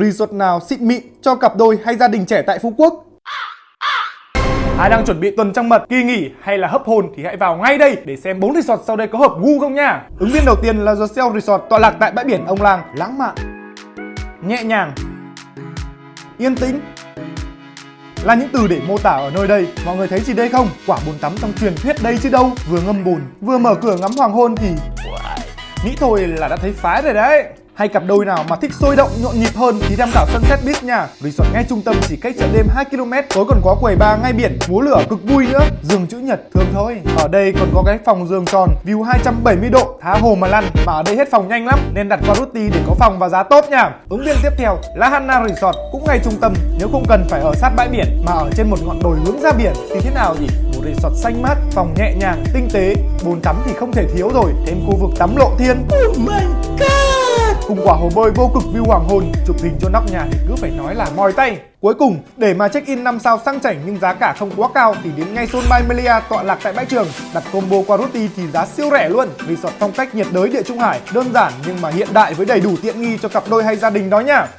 Resort nào xịn mịn cho cặp đôi hay gia đình trẻ tại Phú Quốc? Ai đang chuẩn bị tuần trăng mật, kỳ nghỉ hay là hấp hồn thì hãy vào ngay đây để xem 4 resort sau đây có hợp gu không nha. Ứng viên đầu tiên là The Resort tọa lạc tại bãi biển Ông Lang, lãng mạn, nhẹ nhàng, yên tĩnh là những từ để mô tả ở nơi đây. Mọi người thấy gì đây không? Quả bồn tắm trong truyền thuyết đây chứ đâu. Vừa ngâm bồn, vừa mở cửa ngắm hoàng hôn thì nghĩ thôi là đã thấy phái rồi đấy. Hay cặp đôi nào mà thích sôi động nhộn nhịp hơn thì tham khảo Sunset Beach nha. Resort ngay trung tâm chỉ cách chợ đêm 2 km, tối còn có quầy bar ngay biển, múa lửa cực vui nữa. Giường chữ nhật thường thôi. Ở đây còn có cái phòng giường tròn, view 270 độ, tha hồ mà lăn. Mà ở đây hết phòng nhanh lắm nên đặt qua Ruti để có phòng và giá tốt nha. Ứng viên tiếp theo là Hanna Resort cũng ngay trung tâm. Nếu không cần phải ở sát bãi biển mà ở trên một ngọn đồi hướng ra biển thì thế nào nhỉ? Một resort xanh mát, phòng nhẹ nhàng, tinh tế, bồn tắm thì không thể thiếu rồi, thêm khu vực tắm lộ thiên. Oh my! Cùng quả hồ bơi vô cực view hoàng hôn, chụp hình cho nóc nhà thì cứ phải nói là mỏi tay. Cuối cùng, để mà check in 5 sao sang chảnh nhưng giá cả không quá cao thì đến ngay Sun Bay Melia tọa lạc tại bãi trường. Đặt combo qua Ruti thì giá siêu rẻ luôn. Resort phong cách nhiệt đới địa trung hải, đơn giản nhưng mà hiện đại với đầy đủ tiện nghi cho cặp đôi hay gia đình đó nha.